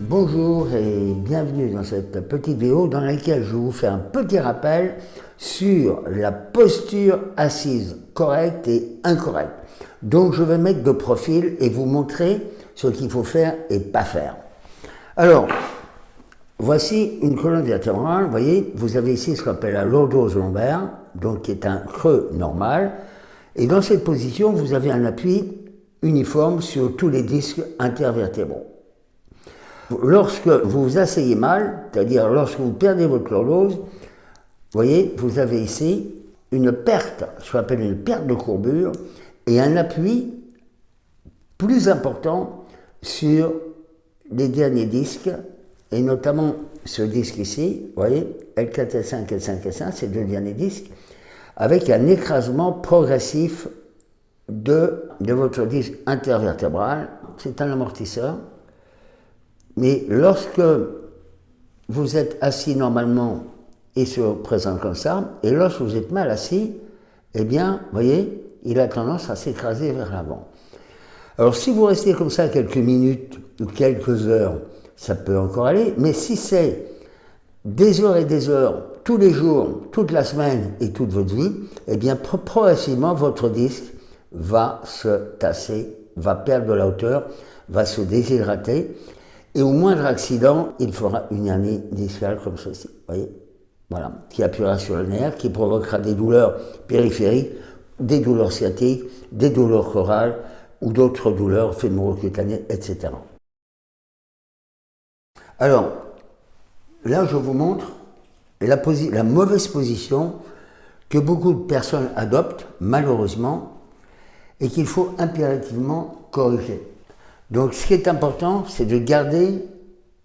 Bonjour et bienvenue dans cette petite vidéo dans laquelle je vous fais un petit rappel sur la posture assise correcte et incorrecte. Donc je vais mettre de profil et vous montrer ce qu'il faut faire et pas faire. Alors, voici une colonne vertébrale, vous voyez, vous avez ici ce qu'on appelle la lordose lombaire, donc qui est un creux normal, et dans cette position, vous avez un appui uniforme sur tous les disques intervertébraux. Lorsque vous vous asseyez mal, c'est-à-dire lorsque vous perdez votre lordose, vous voyez, vous avez ici une perte, ce qu'on appelle une perte de courbure, et un appui plus important sur les derniers disques, et notamment ce disque ici, vous voyez, L4, L5, L5, L5, ces deux derniers disques, avec un écrasement progressif de, de votre disque intervertébral. C'est un amortisseur. Mais lorsque vous êtes assis normalement et se présente comme ça, et lorsque vous êtes mal assis, eh bien, vous voyez, il a tendance à s'écraser vers l'avant. Alors si vous restez comme ça quelques minutes ou quelques heures, ça peut encore aller, mais si c'est des heures et des heures, tous les jours, toute la semaine et toute votre vie, eh bien progressivement votre disque va se tasser, va perdre de la hauteur, va se déshydrater, et au moindre accident, il fera une hernie discale comme ceci, voyez Voilà, qui appuiera sur le nerf, qui provoquera des douleurs périphériques, des douleurs sciatiques, des douleurs chorales, ou d'autres douleurs fémoro-cutanées, etc. Alors, là, je vous montre la, mauvaise position que beaucoup de personnes adoptent, malheureusement, et qu'il faut impérativement corriger. Donc, ce qui est important, c'est de garder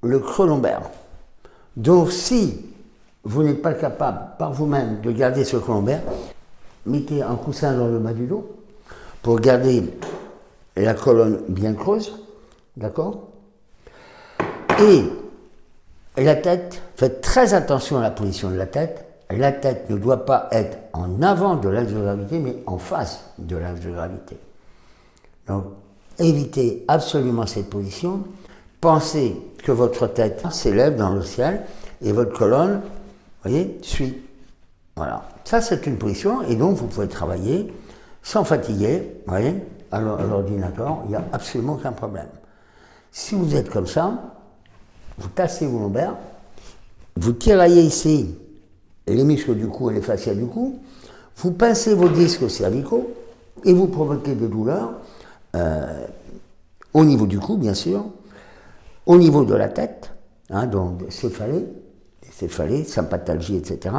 le creux lombaire. Donc, si vous n'êtes pas capable par vous-même de garder ce creux mettez un coussin dans le bas du dos pour garder la colonne bien creuse, d'accord? Et la tête, faites très attention à la position de la tête. La tête ne doit pas être en avant de l'axe de gravité, mais en face de l'axe de gravité. Donc, évitez absolument cette position. Pensez que votre tête s'élève dans le ciel et votre colonne, voyez, suit. Voilà. Ça, c'est une position et donc vous pouvez travailler sans fatiguer, voyez, à l'ordinateur, il n'y a absolument aucun problème. Si vous êtes comme ça, vous tassez vos lombaires, vous tiraillez ici les muscles du cou et les fascias du cou, vous pincez vos disques cervicaux et vous provoquez des douleurs euh, au niveau du cou, bien sûr, au niveau de la tête, hein, donc céphalée, céphalée, sympatalgie, etc.,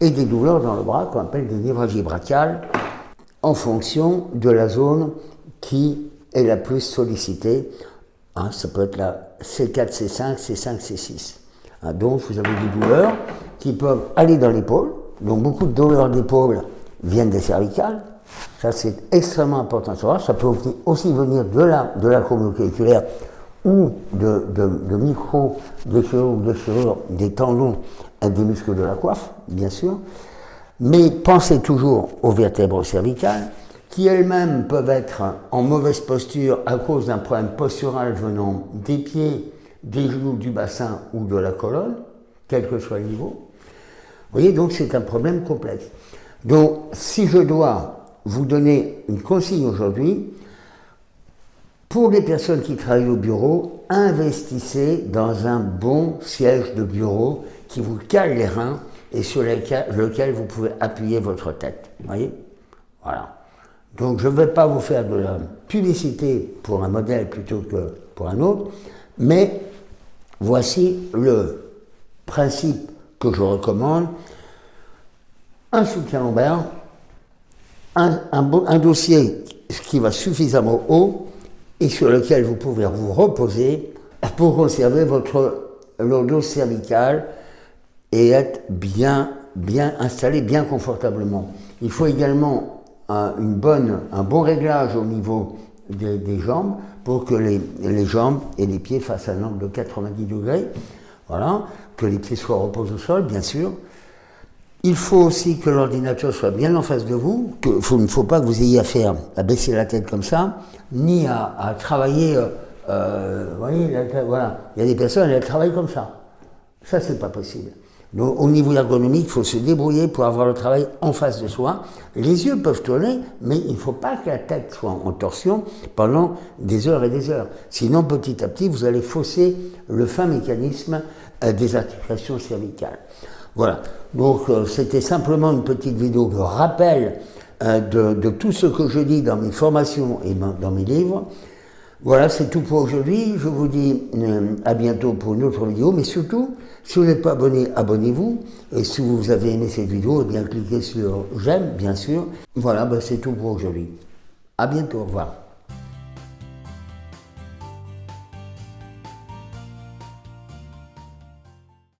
et des douleurs dans le bras qu'on appelle des névralgies brachiales, en fonction de la zone qui est la plus sollicitée. Hein, ça peut être la C4, C5, C5, C6. donc vous avez des douleurs qui peuvent aller dans l'épaule. Donc beaucoup de douleurs d'épaule viennent des cervicales. Ça c'est extrêmement important à savoir. Ça peut aussi venir de la, de la ou de, de, de micro-déchirure ou déchirure des tendons et des muscles de la coiffe, bien sûr. Mais pensez toujours aux vertèbres cervicales, qui elles-mêmes peuvent être en mauvaise posture à cause d'un problème postural venant des pieds, des genoux, du bassin ou de la colonne, quel que soit le niveau. Vous voyez, donc c'est un problème complexe. Donc, si je dois vous donner une consigne aujourd'hui, pour les personnes qui travaillent au bureau, investissez dans un bon siège de bureau qui vous cale les reins et sur lequel, vous pouvez appuyer votre tête. voyez? Voilà. Donc je ne vais pas vous faire de la publicité pour un modèle plutôt que pour un autre, mais voici le principe que je recommande. Un soutien lombaire, un, dossier qui va suffisamment haut et sur lequel vous pouvez vous reposer pour conserver votre lourdeau cervical et être bien, bien installé, bien confortablement. Il faut également un, une bonne, un bon réglage au niveau des, des jambes pour que les, les, jambes et les pieds fassent un angle de 90 degrés. Voilà, que les pieds soient reposés au sol, bien sûr. Il faut aussi que l'ordinateur soit bien en face de vous, qu'il ne faut pas que vous ayez à baisser la tête comme ça, ni à, à travailler euh, Euh, vous voyez, voilà. Il y a des personnes, elles travaillent comme ça. Ça, c'est pas possible. Donc, au niveau ergonomique, il faut se débrouiller pour avoir le travail en face de soi. Les yeux peuvent tourner, mais il ne faut pas que la tête soit en torsion pendant des heures et des heures. Sinon, petit à petit, vous allez fausser le fin mécanisme euh, des articulations cervicales. Voilà. Donc, euh, c'était simplement une petite vidéo de rappel euh, de, tout ce que je dis dans mes formations et dans mes livres. Voilà, c'est tout pour aujourd'hui. Je vous dis euh, à bientôt pour une autre vidéo, mais surtout, si vous n'êtes pas abonné, abonnez-vous. Et si vous avez aimé cette vidéo, eh bien cliquez sur j'aime, bien sûr. Voilà, ben, c'est tout pour aujourd'hui. À bientôt, au revoir.